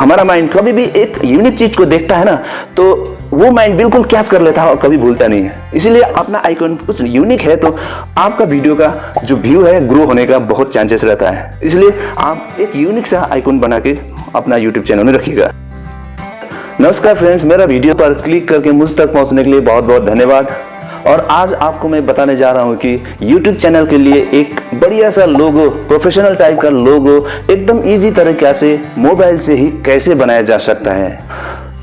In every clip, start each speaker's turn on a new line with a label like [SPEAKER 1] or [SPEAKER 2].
[SPEAKER 1] हमारा माइंड कभी भी एक यूनिक चीज़ को देखता है ना तो वो माइंड बिल्कुल कैच कर लेता है और कभी भूलता नहीं है। इसीलिए अपना आइकन कुछ यूनिक है तो आपका वीडियो का जो व्यू है ग्रो होने का बहुत चांसेस रहता है। इसलिए आप एक यूनिक सा आइकन बना के अपना यूट्यूब चैनल में रखिएगा। नमस्कार फ्रेंड्स मेरा वीडियो पर क्लिक करके मुझ तक पहुँचने के लिए बहुत बहुत धन्यवाद। और आज आपको मैं बताने जा रहा हूँ कि YouTube चैनल के लिए एक बढ़िया सा लोगो प्रोफेशनल टाइप का लोगो एकदम इजी तरीके से मोबाइल से ही कैसे बनाया जा सकता है।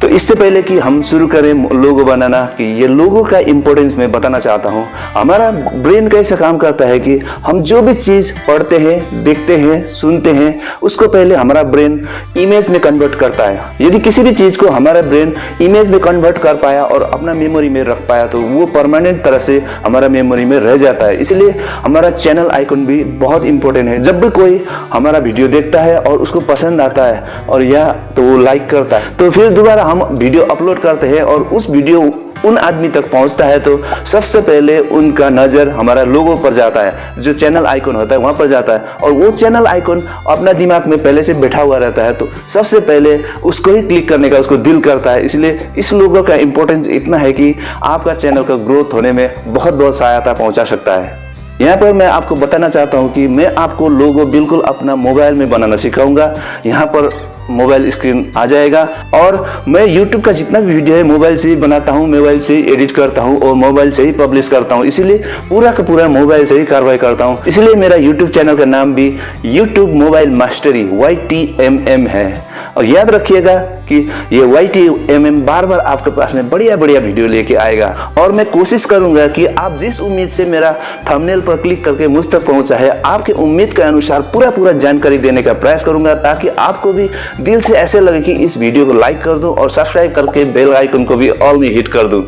[SPEAKER 1] तो इससे पहले कि हम शुरू करें लोगो बनाना, कि ये लोगो का इम्पोर्टेंस मैं बताना चाहता हूँ। हमारा ब्रेन कैसे काम करता है कि हम जो भी चीज़ पढ़ते हैं, देखते हैं, सुनते हैं, उसको पहले हमारा ब्रेन इमेज में कन्वर्ट करता है। यदि किसी भी चीज़ को हमारा ब्रेन इमेज में कन्वर्ट कर पाया और अपना मेमोरी में रख पाया तो वो परमानेंट तरह से हमारा मेमोरी में रह जाता है। इसलिए हमारा चैनल आइकन भी बहुत इंपॉर्टेंट है। जब भी कोई हमारा वीडियो देखता है और उसको पसंद आता है और या तो वो लाइक करता है तो फिर दोबारा हम वीडियो अपलोड करते हैं और उस वीडियो उन आदमी तक पहुँचता है तो सबसे पहले उनका नज़र हमारा लोगो पर जाता है, जो चैनल आइकन होता है, वहाँ पर जाता है। और वो चैनल आइकन अपना दिमाग में पहले से बैठा हुआ रहता है तो सबसे पहले उसको ही क्लिक करने का उसको दिल करता है। इसलिए इस लोगों का इंपॉर्टेंस इतना है कि आपका चैनल का ग्रोथ होने में बहुत बहुत सहायता पहुँचा सकता है। यहाँ पर मैं आपको बताना चाहता हूँ कि मैं आपको लोगो बिल्कुल अपना मोबाइल में बनाना सिखाऊँगा। यहाँ पर मोबाइल स्क्रीन आ जाएगा। और मैं यूट्यूब का जितना भी वीडियो है, मोबाइल से ही बनाता हूँ, मोबाइल से ही एडिट करता हूँ और मोबाइल से ही पब्लिश करता हूँ। इसीलिए पूरा का पूरा मोबाइल से ही कार्रवाई करता हूँ। इसलिए मेरा यूट्यूब चैनल का नाम भी YouTube mobile mastery Y T M M है। और याद रखिएगा कि ये वाई टी एम एम बार बार आपके पास में बढ़िया बढ़िया वीडियो लेके आएगा। और मैं कोशिश करूँगा कि आप जिस उम्मीद से मेरा थंबनेल पर क्लिक करके मुझ तक पहुँचा है, आपके उम्मीद के अनुसार पूरा पूरा जानकारी देने का प्रयास करूँगा, ताकि आपको भी दिल से ऐसे लगे कि इस वीडियो को लाइक कर दूँ और सब्सक्राइब करके बेल आइकन को भी ऑल में हिट कर दूँ।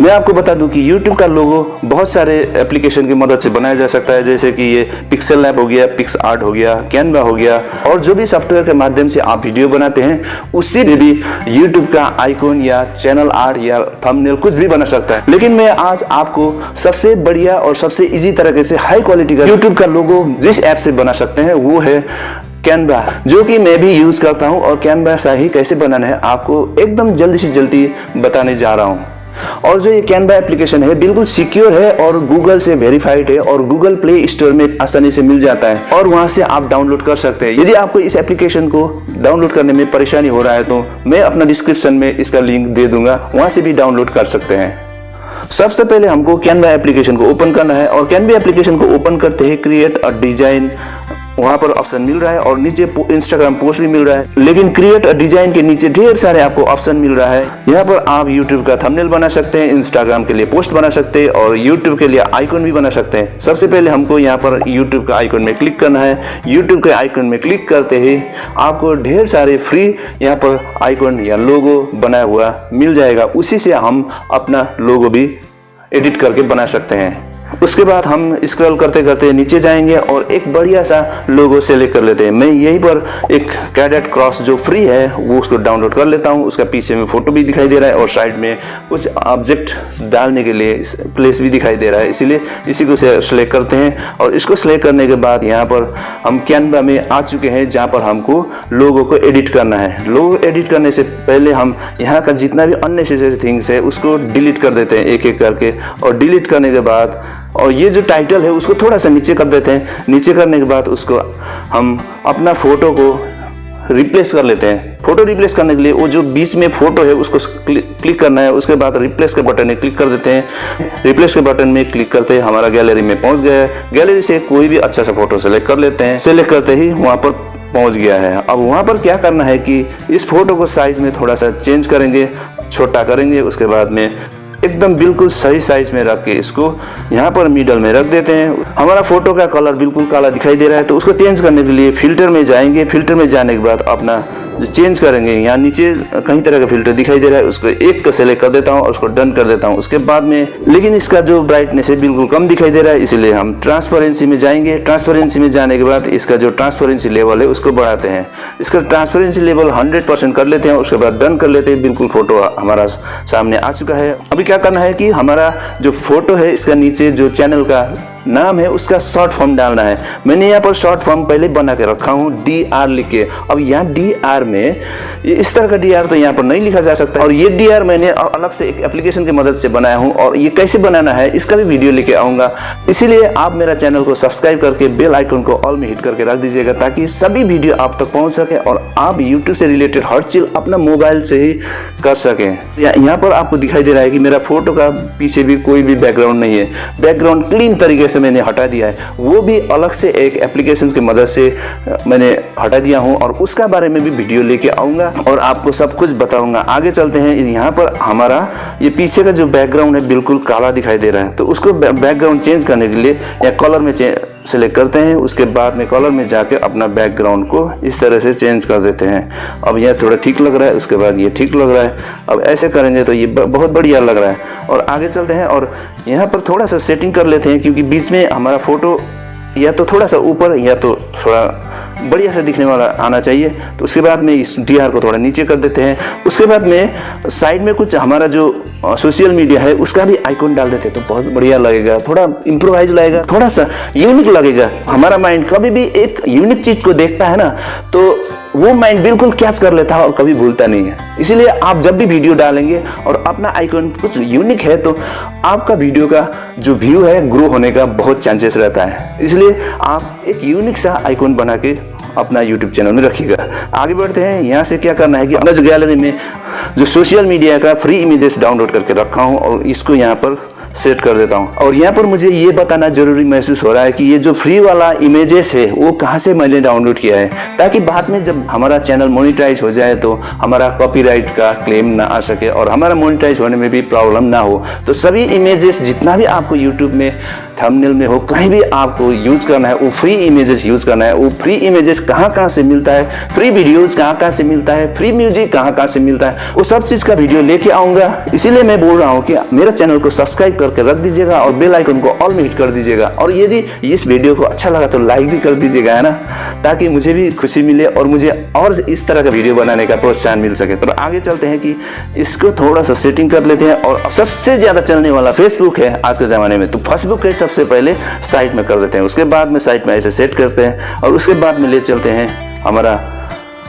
[SPEAKER 1] मैं आपको बता दूँ कि YouTube का लोगो बहुत सारे एप्लीकेशन की मदद से बनाया जा सकता है जैसे कि ये पिक्सल लैब हो गया पिक्स आर्ट हो गया कैनवा हो गया और जो भी सॉफ्टवेयर के माध्यम से आप वीडियो बनाते हैं उससे भी, भी YouTube का आइकॉन या चैनल आर्ट या थंबनेल कुछ भी बना सकता है। लेकिन मैं आज आपको सबसे बढ़िया और सबसे इजी तरीके से हाई क्वालिटी का यूट्यूब का लोगो जिस ऐप से बना सकते हैं वो है कैनवा जो कि मैं भी यूज़ करता हूँ और कैनवा सा ही कैसे बनाना है आपको एकदम जल्दी से जल्दी बताने जा रहा हूँ। और जो ये कैनवा एप्लीकेशन है, बिल्कुल सिक्योर है और गूगल से वेरीफाइड है और गूगल प्ले स्टोर में आसानी से मिल जाता है और वहाँ से आप डाउनलोड कर सकते हैं। यदि आपको इस एप्लीकेशन को डाउनलोड करने में परेशानी हो रहा है तो मैं अपना डिस्क्रिप्शन में इसका लिंक दे दूँगा। वहाँ से भी डाउनलोड कर सकते हैं। सबसे पहले हमको कैनवा एप्लीकेशन को ओपन करना है और कैनवा एप्लीकेशन को ओपन करते ही क्रिएट अ डिज़ाइन वहाँ पर ऑप्शन मिल रहा है और नीचे इंस्टाग्राम पोस्ट भी मिल रहा है। लेकिन क्रिएट डिज़ाइन के नीचे ढेर सारे आपको ऑप्शन मिल रहा है। यहाँ पर आप यूट्यूब का थंबनेल बना सकते हैं इंस्टाग्राम के लिए पोस्ट बना सकते हैं और यूट्यूब के लिए आइकन भी बना सकते हैं। सबसे पहले हमको यहाँ पर यूट्यूब का आइकन में क्लिक करना है। यूट्यूब के आइकन में क्लिक करते ही आपको ढेर सारे फ्री यहाँ पर आइकन या लोगो बनाया हुआ मिल जाएगा। उसी से हम अपना लोगो भी एडिट करके बना सकते हैं। उसके बाद हम स्क्रॉल करते करते नीचे जाएँगे और एक बढ़िया सा लोगो सेलेक्ट कर लेते हैं। मैं यहीं पर एक कैडेट क्रॉस जो फ्री है, वो उसको डाउनलोड कर लेता हूँ। उसका पीछे में फ़ोटो भी दिखाई दे रहा है और साइड में कुछ ऑब्जेक्ट डालने के लिए प्लेस भी दिखाई दे रहा है। इसीलिए इसी को सेलेक्ट करते हैं और इसको सेलेक्ट करने के बाद यहाँ पर हम कैनवा में आ चुके हैं, जहाँ पर हमको लोगो को एडिट करना है। लोगो एडिट करने से पहले हम यहाँ का जितना भी अननेसेसरी थिंग्स है, उसको डिलीट कर देते हैं एक एक करके। और डिलीट करने के बाद और ये जो टाइटल है, उसको थोड़ा सा नीचे कर देते हैं। नीचे करने के बाद उसको हम अपना फ़ोटो को रिप्लेस कर लेते हैं। फ़ोटो रिप्लेस करने के लिए वो जो बीच में फ़ोटो है, उसको क्लिक करना है। उसके बाद रिप्लेस के बटन में क्लिक कर देते हैं। रिप्लेस के बटन में क्लिक करते हैं हमारा गैलरी में पहुँच गया है। गैलरी से कोई भी अच्छा सा फ़ोटो सेलेक्ट कर लेते हैं। सेलेक्ट करते ही वहाँ पर पहुँच गया है। अब वहाँ पर क्या करना है कि इस फ़ोटो को साइज़ में थोड़ा सा चेंज करेंगे, छोटा करेंगे। उसके बाद में एकदम बिल्कुल सही साइज़ में रख के इसको यहाँ पर मिडल में रख देते हैं। हमारा फ़ोटो का कलर बिल्कुल काला दिखाई दे रहा है तो उसको चेंज करने के लिए फ़िल्टर में जाएँगे। फ़िल्टर में जाने के बाद अपना जो चेंज करेंगे, यहाँ नीचे कहीं तरह का फ़िल्टर दिखाई दे रहा है, उसको एक का सेलेक्ट कर देता हूँ और उसको डन कर देता हूँ। उसके बाद में, लेकिन इसका जो ब्राइटनेस है, बिल्कुल कम दिखाई दे रहा है, इसलिए हम ट्रांसपेरेंसी में जाएँगे। ट्रांसपेरेंसी में जाने के बाद इसका जो ट्रांसपेरेंसी लेवल है, उसको बढ़ाते हैं। इसका ट्रांसपेरेंसी लेवल हंड्रेड कर लेते हैं, उसके बाद डन कर लेते हैं। बिल्कुल फ़ोटो हमारा सामने आ चुका है। अभी क्या करना है कि हमारा जो फ़ोटो है, इसका नीचे जो चैनल का नाम है उसका शॉर्ट फॉर्म डालना है। मैंने यहाँ पर शॉर्ट फॉर्म पहले बना के रखा हूँ डी आर लिख के। अब यहाँ डी आर में इस तरह का डी आर तो यहाँ पर नहीं लिखा जा सकता। और ये डी आर मैंने अलग से एक एप्लीकेशन की मदद से बनाया हूँ और ये कैसे बनाना है, इसका भी वीडियो लेके आऊँगा। इसीलिए आप मेरा चैनल को सब्सक्राइब करके बेल आइकन को ऑल में हिट करके रख दीजिएगा ताकि सभी वीडियो आप तक पहुँच सके और आप यूट्यूब से रिलेटेड हर चीज़ अपना मोबाइल से ही कर सकें। यहाँ पर आपको दिखाई दे रहा है कि मेरा फ़ोटो का पीछे भी कोई भी बैकग्राउंड नहीं है। बैकग्राउंड क्लीन तरीके से मैंने हटा दिया है। वो भी अलग से एक एप्लीकेशन की मदद से मैंने हटा दिया हूँ और उसका बारे में भी वीडियो लेके आऊँगा और आपको सब कुछ बताऊँगा। आगे चलते हैं। यहाँ पर हमारा, ये पीछे का जो बैकग्राउंड है, बिल्कुल काला दिखाई दे रहा है। तो उसको बैकग्राउंड चेंज करने के लिए या कलर में सेलेक्ट करते हैं, उसके बाद में कॉलर में जाकर अपना बैकग्राउंड को इस तरह से चेंज कर देते हैं। अब यह थोड़ा ठीक लग रहा है, उसके बाद ये ठीक लग रहा है। अब ऐसे करेंगे तो ये बहुत बढ़िया लग रहा है। और आगे चलते हैं और यहाँ पर थोड़ा सा सेटिंग कर लेते हैं, क्योंकि बीच में हमारा फ़ोटो या तो थोड़ा सा ऊपर या तो थोड़ा बढ़िया से दिखने वाला आना चाहिए। तो उसके बाद में इस डी को थोड़ा नीचे कर देते हैं। उसके बाद में साइड में कुछ हमारा जो सोशल मीडिया है, उसका भी आइकॉन डाल देते हैं। तो बहुत बढ़िया लगेगा, थोड़ा इम्प्रोवाइज लगेगा, थोड़ा सा यूनिक लगेगा। हमारा माइंड कभी भी एक यूनिक चीज़ को देखता है ना तो वो माइंड बिल्कुल कैच कर लेता है और कभी भूलता नहीं है। इसीलिए आप जब भी वीडियो डालेंगे और अपना आइकॉन कुछ यूनिक है तो आपका वीडियो का जो व्यू है ग्रो होने का बहुत चांसेस रहता है। इसलिए आप एक यूनिक सा आइकन बना के अपना यूट्यूब चैनल में रखिएगा। आगे बढ़ते हैं। यहाँ से क्या करना है कि अपना जो गैलरी में जो सोशल मीडिया का फ्री इमेजेस डाउनलोड करके रखा हूँ और इसको यहाँ पर सेट कर देता हूँ। और यहाँ पर मुझे ये बताना ज़रूरी महसूस हो रहा है कि ये जो फ्री वाला इमेजेस है, वो कहाँ से मैंने डाउनलोड किया है? ताकि बाद में जब हमारा चैनल मोनिटाइज हो जाए तो हमारा कॉपीराइट का क्लेम ना आ सके और हमारा मोनिटाइज होने में भी प्रॉब्लम ना हो। तो सभी इमेजेस जितना भी आपको यूट्यूब में थंबनेल में हो, कहीं भी आपको यूज़ करना है, वो फ्री इमेजेस यूज़ करना है, वो फ्री इमेजेस कहाँ कहाँ से मिलता है फ्री वीडियोज़ कहाँ कहाँ से मिलता है फ्री म्यूज़िक कहाँ कहाँ से मिलता है, वो सब चीज़ का वीडियो लेके आऊँगा। इसीलिए मैं बोल रहा हूँ कि मेरे चैनल को सब्सक्राइब करके रख दीजिएगा और बेलाइकन को ऑल में हिट कर दीजिएगा। और यदि इस वीडियो को अच्छा लगा तो लाइक भी कर दीजिएगा, है ना? ताकि मुझे भी खुशी मिले और मुझे और इस तरह का वीडियो बनाने का प्रोत्साहन मिल सके। तो आगे चलते हैं कि इसको थोड़ा सा सेटिंग कर लेते हैं और सबसे ज़्यादा चलने वाला फेसबुक है आज के ज़माने में। तो फेसबुक के सबसे पहले साइट में कर देते हैं। उसके बाद में साइट में ऐसे सेट करते हैं और उसके बाद में ले चलते हैं हमारा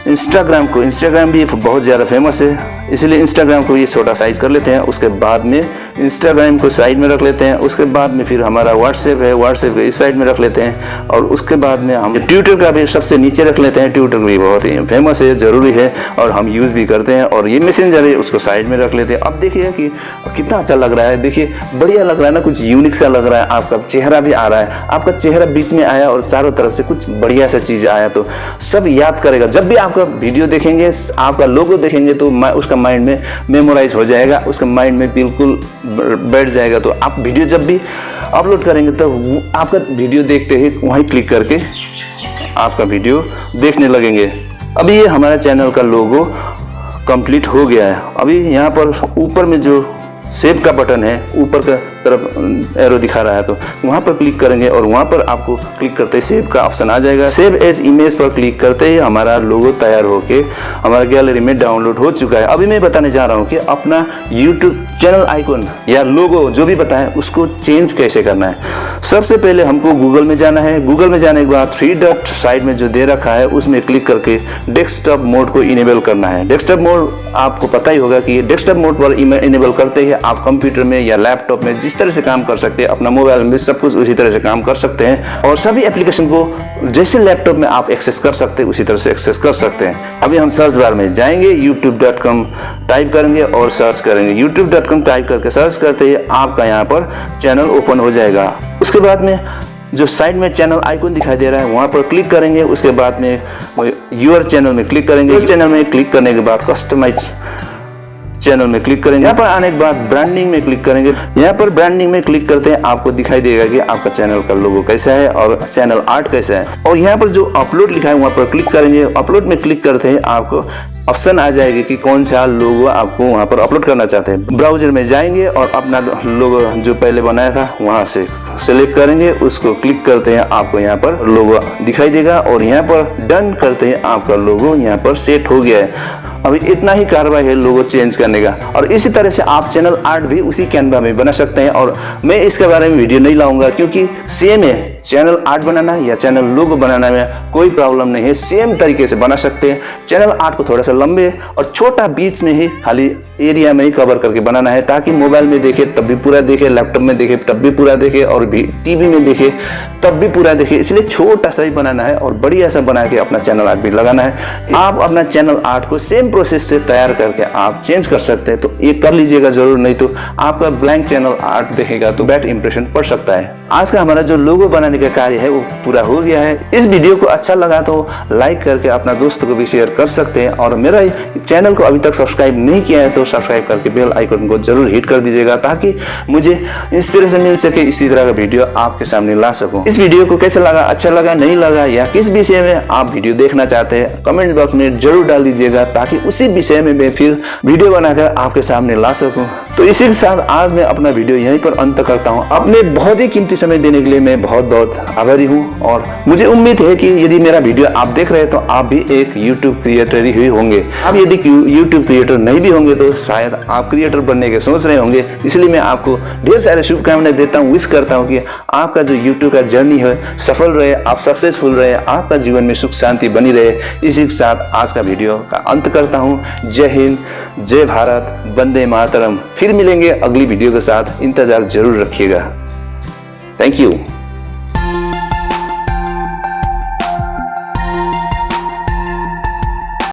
[SPEAKER 1] इंस्टाग्राम को। इंस्टाग्राम भी बहुत ज़्यादा फ़ेमस है। इसलिए इंस्टाग्राम को ये छोटा साइज़ कर लेते हैं, उसके बाद में इंस्टाग्राम को साइड में रख लेते हैं, उसके बाद में फिर हमारा व्हाट्सएप है व्हाट्सएप को इस साइड में रख लेते हैं, और उसके बाद में हम ट्विटर का भी सबसे नीचे रख लेते हैं। ट्विटर भी बहुत ही फ़ेमस है, ज़रूरी है, और हम यूज़ भी करते हैं, और ये मैसेंजर है, उसको साइड में रख लेते हैं। अब देखिए कि कितना अच्छा लग रहा है। देखिए, बढ़िया लग रहा है ना, कुछ यूनिक सा लग रहा है। आपका चेहरा भी आ रहा है। आपका चेहरा बीच में आया और चारों तरफ़ से कुछ बढ़िया सा चीज़ आया तो सब याद करेगा। जब भी आपका वीडियो देखेंगे, आपका लोगो देखेंगे तो मैं उसका उसका माइंड में मेमोराइज हो जाएगा, उसका माइंड में बिल्कुल बैठ जाएगा। तो आप वीडियो जब भी अपलोड करेंगे तो आपका वीडियो देखते ही वहीं क्लिक करके आपका वीडियो देखने लगेंगे। अभी ये हमारा चैनल का लोगो कंप्लीट हो गया है। अभी यहाँ पर ऊपर में जो सेव का बटन है, ऊपर का तरफ़ एरो दिखा रहा है तो वहाँ पर क्लिक करेंगे और वहाँ पर आपको क्लिक करते ही सेव का ऑप्शन आ जाएगा। सेव एज इमेज पर क्लिक करते ही हमारा लोगो तैयार होके हमारा गैलरी में डाउनलोड हो चुका है। अभी मैं बताने जा रहा हूँ कि अपना यूट्यूब चैनल आइकन या लोगो जो भी बताएँ, उसको चेंज कैसे करना है। सबसे पहले हमको गूगल में जाना है। गूगल में जाने के बाद थ्री डॉट साइड में जो दे रखा है, उसमें क्लिक करके डेस्कटॉप मोड को इनेबल करना है। डेस्कटॉप मोड आपको पता ही होगा कि डेस्कटॉप मोड पर इनेबल करते ही आप कंप्यूटर में या लैपटॉप में जिस तरह से काम कर सकते हैं, अपना मोबाइल में सब कुछ उसी तरह से काम कर सकते हैं और सभी एप्लीकेशन को जैसे लैपटॉप में आप एक्सेस कर सकते हैं, उसी तरह से एक्सेस कर सकते हैं। अभी हम सर्च बार में जाएँगे यूट्यूब टाइप करेंगे और सर्च करेंगे। यूट्यूब टाइप करके सर्च करते ही आपका यहाँ पर चैनल ओपन हो जाएगा। उसके बाद में जो साइड में चैनल आइकन दिखाई दे रहा है, वहाँ पर क्लिक करेंगे। उसके बाद में यूर चैनल में क्लिक करेंगे। चैनल में क्लिक करने के बाद कस्टमाइज चैनल में क्लिक करेंगे। यहाँ पर आने के बाद ब्रांडिंग में क्लिक करेंगे। यहाँ पर ब्रांडिंग में क्लिक करते हैं, आपको दिखाई देगा कि आपका चैनल का लोगो कैसा है और चैनल आर्ट कैसा है। और यहाँ पर जो अपलोड लिखा है, वहाँ पर क्लिक करेंगे। अपलोड में क्लिक करते हैं, आपको ऑप्शन आ जाएगी कि कौन सा लोगो आपको वहाँ पर अपलोड करना चाहते हैं। ब्राउज़र में जाएँगे और अपना लोगो जो पहले बनाया था, वहाँ से सेलेक्ट करेंगे, उसको क्लिक करते हैं, आपको यहाँ पर लोगो दिखाई देगा और यहाँ पर डन करते हैं, आपका लोगो यहाँ पर सेट हो गया है। अभी इतना ही कार्रवाई है लोगो चेंज करने का और इसी तरह से आप चैनल आर्ट भी उसी कैनवा में बना सकते हैं और मैं इसके बारे में वीडियो नहीं लाऊँगा क्योंकि सेम है। चैनल आर्ट बनाना या चैनल लोगो बनाना में कोई प्रॉब्लम नहीं है, सेम तरीके से बना सकते हैं। चैनल आर्ट को थोड़ा सा लंबे और छोटा बीच में ही खाली एरिया में ही कवर करके बनाना है, ताकि मोबाइल में देखे, तब भी पूरा देखे लैपटॉप में देखे, तब भी पूरा देखे और भी टीवी में देखे, तब भी पूरा देखे। इसलिए छोटा सा ही बनाना है और बढ़िया सा बना के अपना चैनल आर्ट भी लगाना है। आप अपना चैनल आर्ट को सेम प्रोसेस से तैयार करके आप चेंज कर सकते हैं तो ये कर लीजिएगा ज़रूर, नहीं तो आपका ब्लैंक चैनल आर्ट देखेगा तो बैड इंप्रेशन पड़ सकता है। आज का हमारा जो लोगो बनाने का कार्य है, वो पूरा हो गया है। इस वीडियो को अच्छा लगा तो लाइक करके अपना दोस्तों को भी शेयर कर सकते हैं और मेरा चैनल को अभी तक सब्सक्राइब नहीं किया है तो सब्सक्राइब करके बेल आइकन को ज़रूर हिट कर दीजिएगा ताकि मुझे इंस्पिरेशन मिल सके, इसी तरह का वीडियो आपके सामने ला सकूँ। इस वीडियो को कैसे लगा अच्छा लगा, नहीं लगा या किस विषय में आप वीडियो देखना चाहते हैं कमेंट बॉक्स में ज़रूर डाल दीजिएगा ताकि उसी विषय में मैं फिर वीडियो बनाकर आपके सामने ला सकूँ। तो इसी के साथ आज मैं अपना वीडियो यहीं पर अंत करता हूँ। अपने बहुत ही कीमती समय देने के लिए मैं बहुत बहुत आभारी हूँ और मुझे उम्मीद है कि यदि मेरा वीडियो आप देख रहे हैं तो आप भी एक यूट्यूब क्रिएटर ही होंगे। आप यदि यूट्यूब क्रिएटर नहीं भी होंगे तो शायद आप क्रिएटर बनने के सोच रहे होंगे। इसलिए मैं आपको ढेर सारे शुभकामनाएँ देता हूँ। विश करता हूँ कि आपका जो यूट्यूब का जर्नी है, सफल रहे, आप सक्सेसफुल रहे, आपका जीवन में सुख शांति बनी रहे। इसी के साथ आज का वीडियो का अंत करता हूँ। जय हिंद, जय भारत, वंदे मातरम। फिर मिलेंगे अगली वीडियो के साथ। इंतज़ार ज़रूर रखिएगा। Thank you